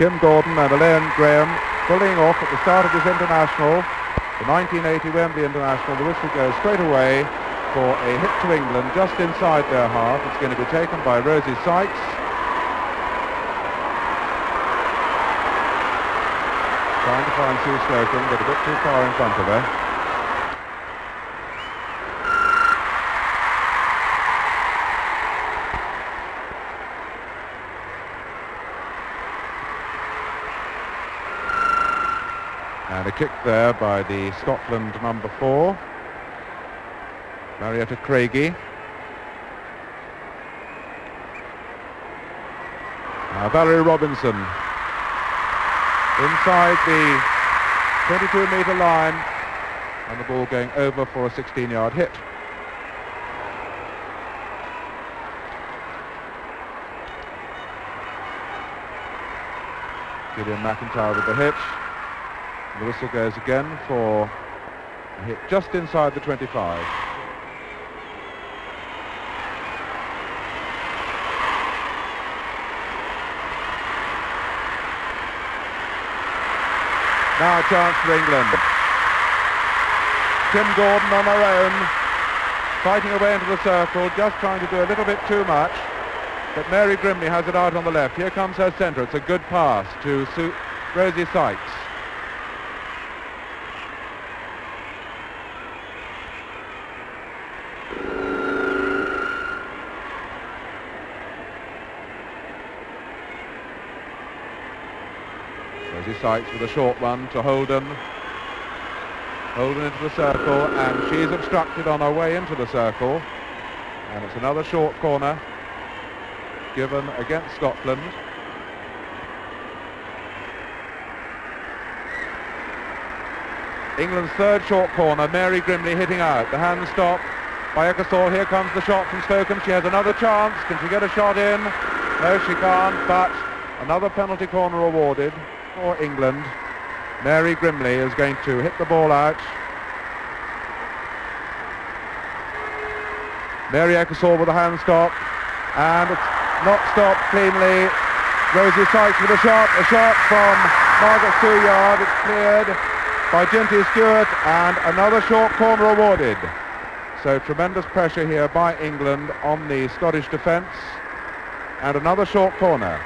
Kim Gordon and Elaine Graham pulling off at the start of this international, the 1980 Wembley International. The whistle goes straight away for a hit to England just inside their half. It's going to be taken by Rosie Sykes. Trying to find Sue Slocombe, but a bit too far in front of her. And a kick there by the Scotland number four, Marietta Craigie. Now Valerie Robinson inside the 22 metre line and the ball going over for a 16 yard hit. Gillian McIntyre with the hit. The whistle goes again for a hit just inside the 25. Now a chance for England. Kim Gordon on her own, fighting away into the circle, just trying to do a little bit too much. But Mary Grimley has it out on the left. Here comes her centre. It's a good pass to Sue Rosie Sykes. Rosie Sykes with a short one to Holden. Holden into the circle and she's obstructed on her way into the circle. And it's another short corner given against Scotland. England's third short corner, Mary Grimley hitting out. The hand stop by Ecclesall. Here comes the shot from Slocombe. She has another chance. Can she get a shot in? No, she can't, but another penalty corner awarded for England. Mary Grimley is going to hit the ball out. Mary Ecclesall with a hand stop. And it's not stopped cleanly. Rosie Sykes with a shot. A shot from Margaret Souyave. It's cleared by Ginty Stewart. And another short corner awarded. So tremendous pressure here by England on the Scottish defence. And another short corner.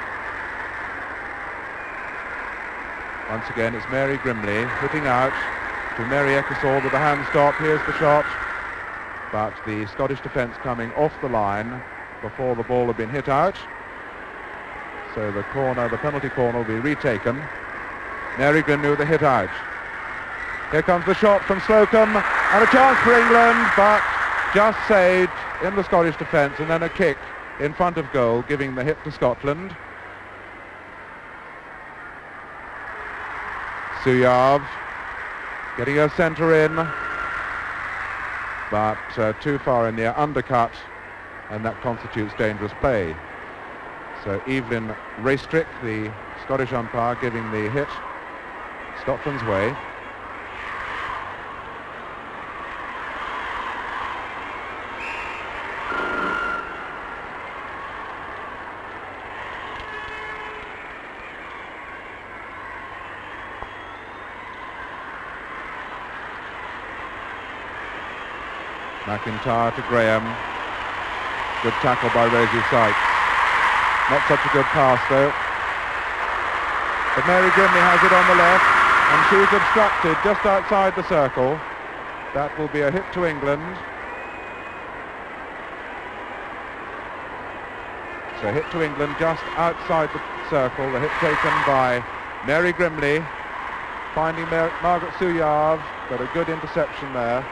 Once again, it's Mary Grimley hitting out to Mary Ecclesall with a hand stop. Here's the shot. But the Scottish defence coming off the line before the ball had been hit out. So the corner, the penalty corner will be retaken. Mary Grimley with a hit out. Here comes the shot from Slocombe and a chance for England, but just saved in the Scottish defence and then a kick in front of goal, giving the hit to Scotland. Souyave getting her centre in, but uh, too far in the undercut, and that constitutes dangerous play. So Evelyn Raystrick, the Scottish umpire, giving the hit. Scotland's way. McIntyre to Graham. Good tackle by Rosie Sykes. Not such a good pass though. But Mary Grimley has it on the left and she's obstructed just outside the circle. That will be a hit to England. So hit to England just outside the circle. The hit taken by Mary Grimley. Finding Mar Margaret Souyave, but a good interception there.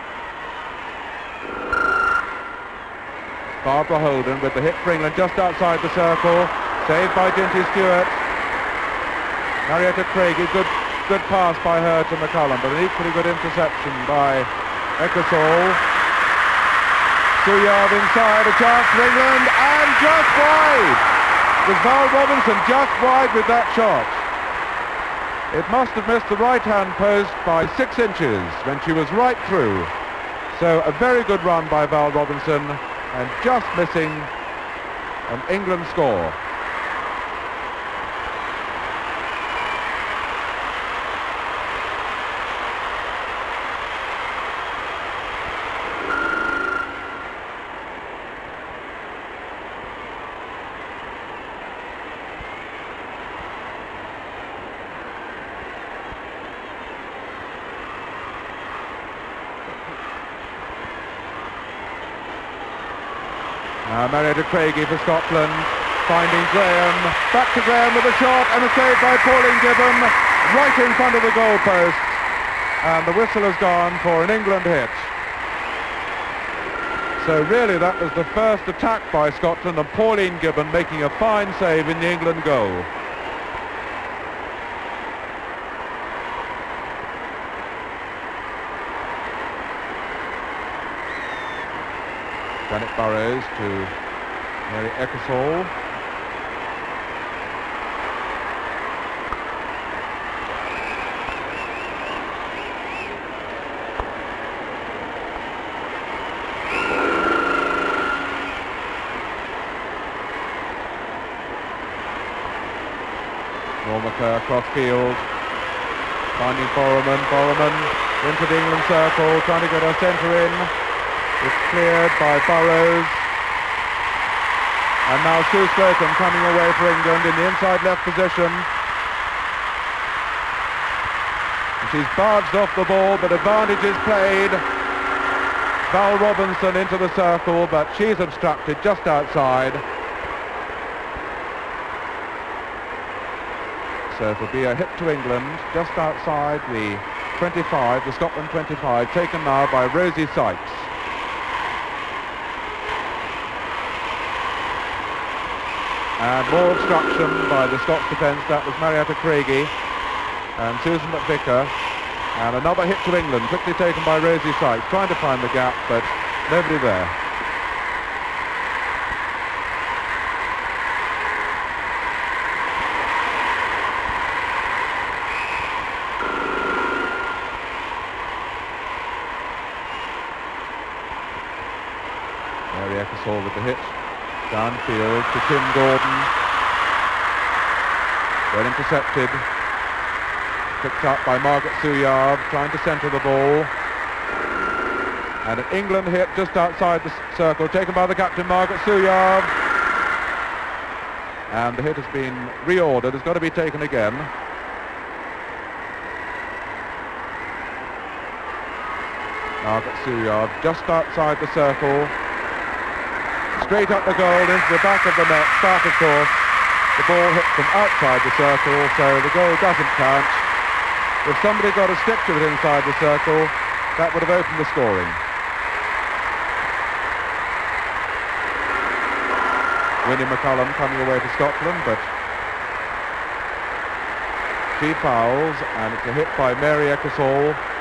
Barbara Holden with the hit for England just outside the circle. Saved by Ginty Stewart. Marietta Craigie, good, good pass by her to McCullum, but an equally good interception by Ecclesall. Souyave inside, a chance for England, and just wide! It was Val Robinson just wide with that shot. It must have missed the right-hand post by six inches when she was right through. So a very good run by Val Robinson and just missing an England score. Marietta Craigie for Scotland, finding Graham, back to Graham with a shot and a save by Pauline Gibbon, right in front of the goalpost. And the whistle has gone for an England hit. So really that was the first attack by Scotland and Pauline Gibbon making a fine save in the England goal. Janet Burrows to Mary Ecclesall. Normaker across field, finding Borroman, Borroman into the England circle, trying to get her centre in. It's cleared by Burrows. And now Sue Slocombe coming away for England in the inside left position. She's barged off the ball, but advantage is played. Val Robinson into the circle, but she's obstructed just outside. So it'll be a hit to England just outside the 25, the Scotland 25, taken now by Rosie Sykes. And more obstruction by the Scots defence. That was Marietta Craigie and Susan McVicker. And another hit to England, quickly taken by Rosie Sykes, trying to find the gap, but nobody there. Mary Ecclesall with the hit. Downfield to Kim Gordon. Well intercepted. Picked up by Margaret Souyave, trying to centre the ball. And an England hit just outside the circle, taken by the captain, Margaret Souyave. And the hit has been reordered, it's got to be taken again. Margaret Souyave just outside the circle, straight up the goal into the back of the net. Start, of course. The ball hit from outside the circle, so the goal doesn't count. If somebody got a stick to it inside the circle, that would have opened the scoring. Winnie McCullum coming away for Scotland, but she fouls, and it's a hit by Mary Ecclesall.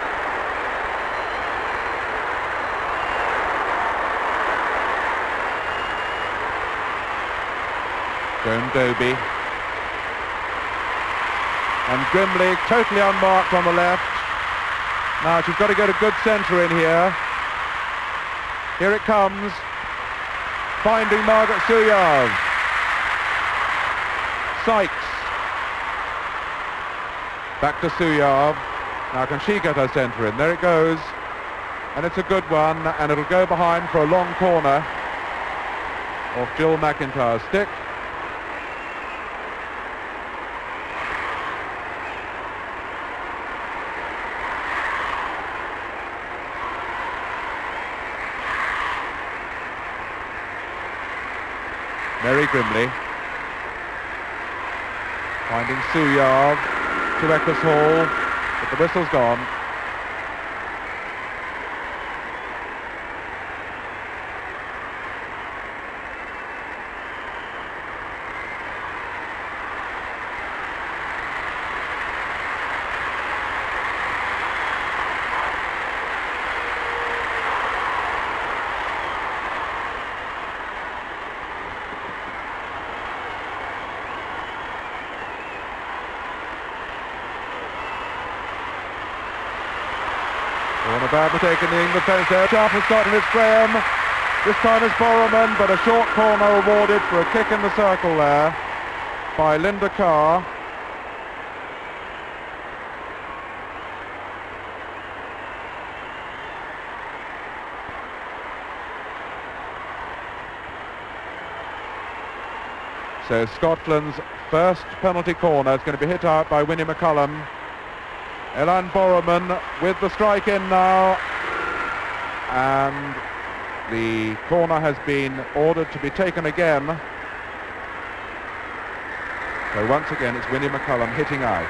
Doby. And Grimley totally unmarked on the left. Now she's got to get a good centre in here. Here it comes. Finding Margaret Souyave. Sykes. Back to Souyave. Now can she get her centre in? There it goes. And it's a good one, and it'll go behind for a long corner off Jill McIntyre's stick. Mary Grimley. Finding Souyave to Ecclesall, but the whistle's gone. One about taking the England defence there. Sharp has got it's Graham. This time it's Borroman, but a short corner awarded for a kick in the circle there by Linda Carr. So Scotland's first penalty corner is going to be hit out by Winnie McCullum. Elan Borroman with the strike in now. And the corner has been ordered to be taken again. So once again it's Winnie McCullum hitting out.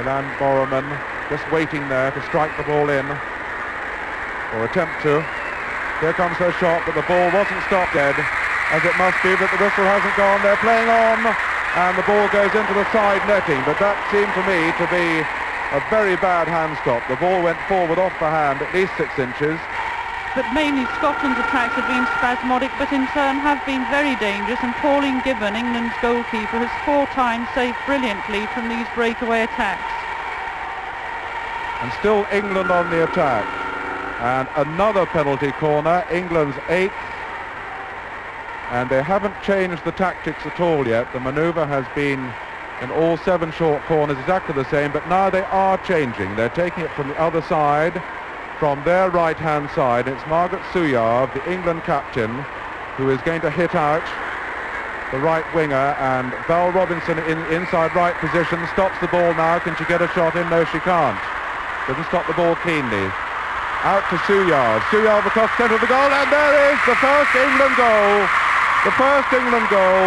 Ilan Boroman just waiting there to strike the ball in, or attempt to. Here comes her shot, but the ball wasn't stopped dead, as it must be, but the whistle hasn't gone. They're playing on, and the ball goes into the side netting, but that seemed to me to be a very bad hand stop. The ball went forward off the hand at least six inches, but mainly Scotland's attacks have been spasmodic, but in turn have been very dangerous. And Pauline Gibbon, England's goalkeeper, has four times saved brilliantly from these breakaway attacks. And still England on the attack. And another penalty corner, England's eighth. And they haven't changed the tactics at all yet. The manoeuvre has been in all seven short corners exactly the same, but now they are changing. They're taking it from the other side from their right-hand side. It's Margaret Souyave, the England captain, who is going to hit out the right winger and Val Robinson in inside right position stops the ball now. Can she get a shot in? No, she can't. Doesn't stop the ball cleanly. Out to Souyave. Souyave across centre of the goal and there is the first England goal. The first England goal.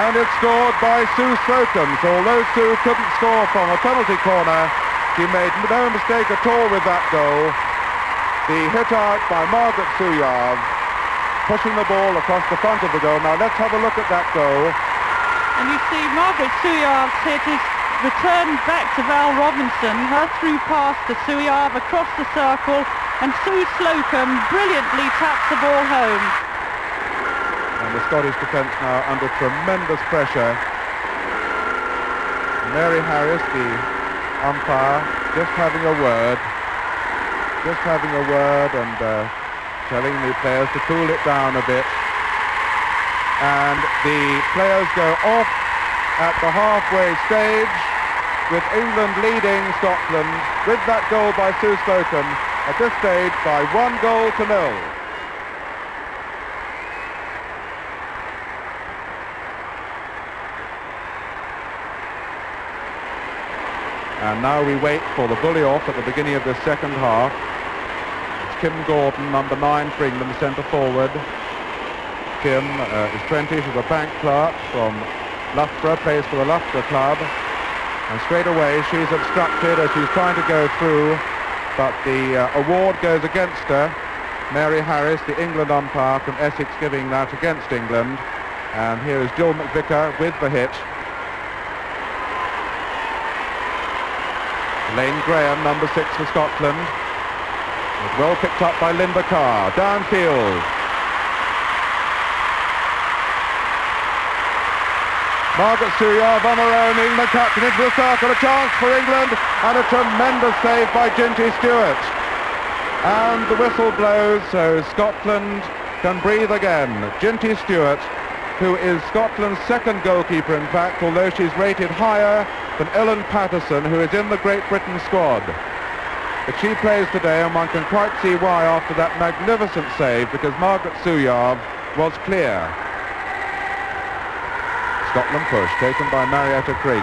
And it's scored by Sue Slocombe. So although Sue couldn't score from a penalty corner, she made no mistake at all with that goal. The hit out by Margaret Souyave, pushing the ball across the front of the goal. Now let's have a look at that goal. And you see Margaret Souyave's hit is returned back to Val Robinson, her through pass to Souyave across the circle, and Sue Slocombe brilliantly taps the ball home. And the Scottish defence now under tremendous pressure. Mary Harris, the umpire just having a word, just having a word and uh, telling the players to cool it down a bit. And the players go off at the halfway stage with England leading Scotland with that goal by Sue Slocombe at this stage by one goal to nil. And now we wait for the bully off at the beginning of the second half. It's Kim Gordon, number nine for England, centre forward. Kim uh, is 20, she's a bank clerk from Loughborough, plays for the Loughborough club. And straight away she's obstructed as she's trying to go through, but the uh, award goes against her. Mary Harris, the England umpire from Essex, giving that against England. And here is Jill McVicker with the hit. Lane Graham, number six for Scotland. It's well picked up by Linda Carr. Downfield. Margaret Souyave on her own, England captain into the circle, a chance for England, and a tremendous save by Ginty Stewart. And the whistle blows, so Scotland can breathe again. Ginty Stewart, who is Scotland's second goalkeeper, in fact, although she's rated higher than Ellen Patterson, who is in the Great Britain squad. But she plays today, and one can quite see why after that magnificent save, because Margaret Souyave was clear. Scotland push, taken by Marietta Craigie.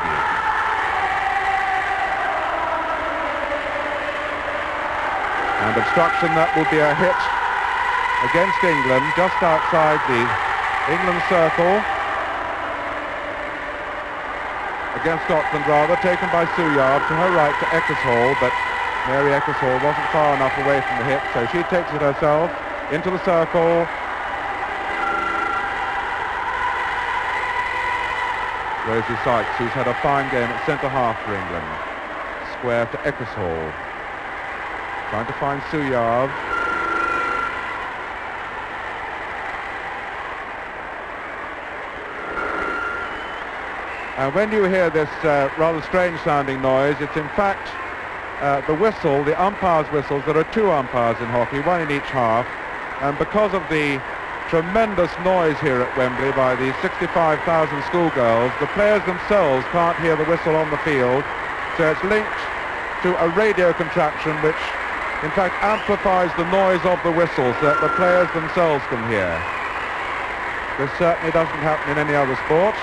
And obstruction, that will be a hit against England, just outside the England circle against Scotland rather, taken by Souyave to her right to Eckershall, but Mary Eckershall wasn't far enough away from the hit, so she takes it herself into the circle. Rosie Sykes, who's had a fine game at centre-half for England. Square to Eckershall. Trying to find Souyave. And when you hear this uh, rather strange sounding noise, it's in fact uh, the whistle, the umpire's whistles. There are two umpires in hockey, one in each half. And because of the tremendous noise here at Wembley by the 65,000 schoolgirls, the players themselves can't hear the whistle on the field. So it's linked to a radio contraction which in fact amplifies the noise of the whistle so that the players themselves can hear. This certainly doesn't happen in any other sport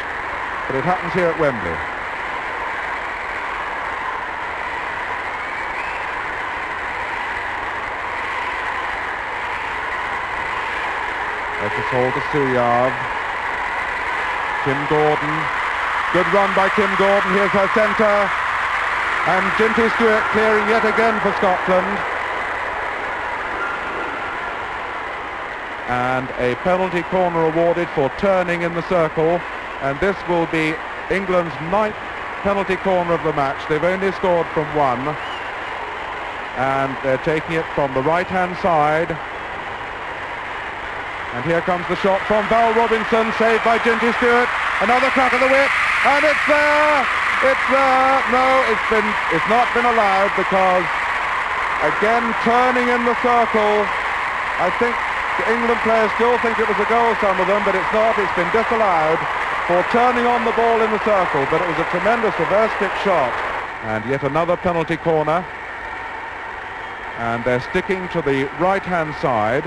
but it happens here at Wembley. Ecclesall to Souyave. Kim Gordon. Good run by Kim Gordon. Here's her centre. And Ginty Stewart clearing yet again for Scotland. And a penalty corner awarded for turning in the circle. And this will be England's ninth penalty corner of the match. They've only scored from one. And they're taking it from the right-hand side. And here comes the shot from Val Robinson, saved by Ginty Stewart. Another crack of the whip, and it's there! It's there! No, it's been it's not been allowed because again turning in the circle. I think the England players still think it was a goal, some of them, but it's not. It's been disallowed for turning on the ball in the circle, but it was a tremendous reverse kick shot. And yet another penalty corner. And they're sticking to the right-hand side.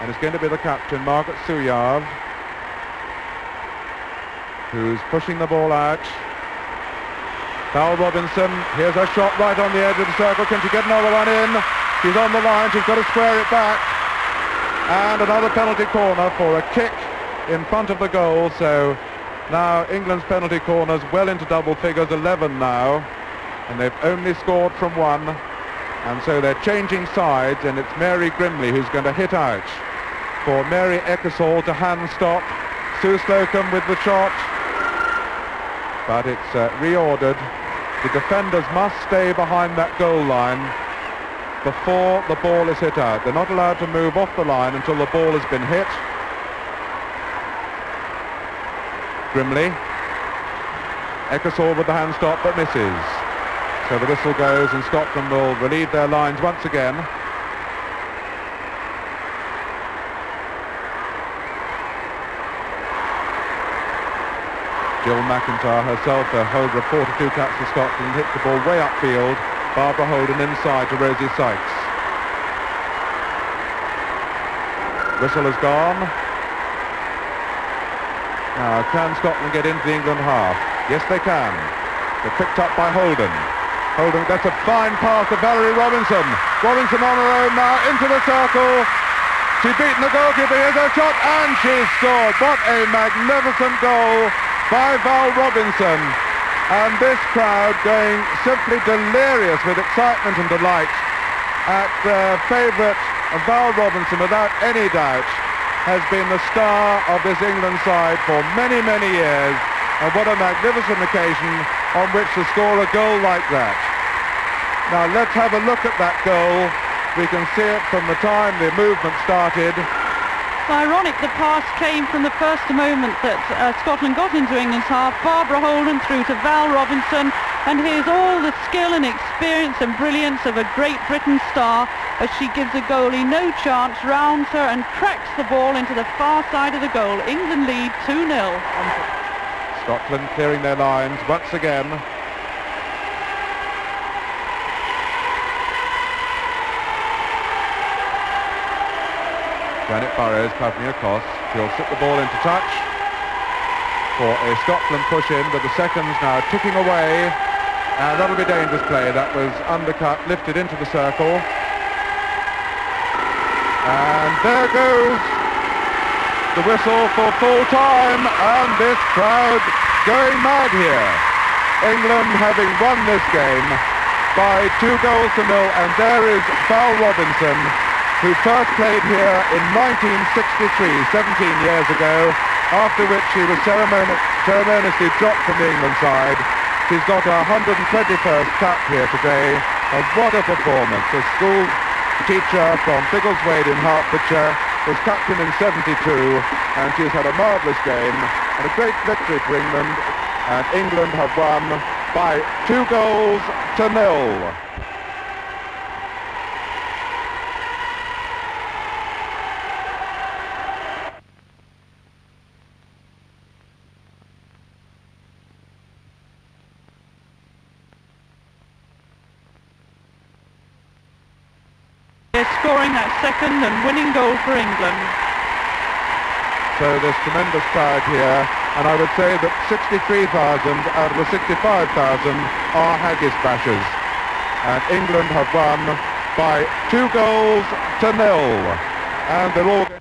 And it's going to be the captain, Margaret Souyave, who's pushing the ball out. Val Robinson, here's her shot right on the edge of the circle. Can she get another one in? She's on the line, she's got to square it back. And another penalty corner for a kick in front of the goal. So now England's penalty corners well into double figures, 11 now. And they've only scored from one. And so they're changing sides, and it's Mary Grimley who's going to hit out for Mary Ecclesall to hand stop. Sue Slocombe with the shot. But it's uh, reordered. The defenders must stay behind that goal line before the ball is hit out. They're not allowed to move off the line until the ball has been hit. Grimley. Ecclesall with the hand stop but misses. So the whistle goes and Scotland will relieve their lines once again. Jill McIntyre herself, a holder of 42 caps for Scotland, hits the ball way upfield. Barbara Holden inside to Rosie Sykes. Whistle has gone. Now, can Scotland get into the England half? Yes, they can. They're picked up by Holden. Holden, that's a fine pass to Valerie Robinson. Robinson on her own now, into the circle. She's beaten the goalkeeper, here's her shot, and she's scored. What a magnificent goal by Val Robinson. And this crowd going simply delirious with excitement and delight at their favourite Val Robinson, without any doubt, has been the star of this England side for many, many years. And what a magnificent occasion on which to score a goal like that. Now let's have a look at that goal. We can see it from the time the movement started it's ironic the pass came from the first moment that uh, Scotland got into England's half. Barbara Holden through to Val Robinson and here's all the skill and experience and brilliance of a Great Britain star as she gives the goalie no chance, rounds her and cracks the ball into the far side of the goal. England lead 2-0. Scotland clearing their lines once again. Janet Burrows covering across. She'll sit the ball into touch for a Scotland push-in, but the seconds now ticking away. And that'll be dangerous play. That was undercut, lifted into the circle. And there goes the whistle for full time, and this crowd going mad here. England having won this game by two goals to nil, and there is Val Robinson who first played here in 1963, 17 years ago, after which she was ceremoniously dropped from the England side. She's got her 121st cap here today, and what a performance. A school teacher from Biggleswade in Hertfordshire, was captain in 72, and she's had a marvellous game and a great victory for England, and England have won by two goals to nil. scoring that second and winning goal for England. So there's tremendous crowd here, and I would say that 63,000 out of the 65,000 are Haggis bashers. And England have won by two goals to nil. And they're all...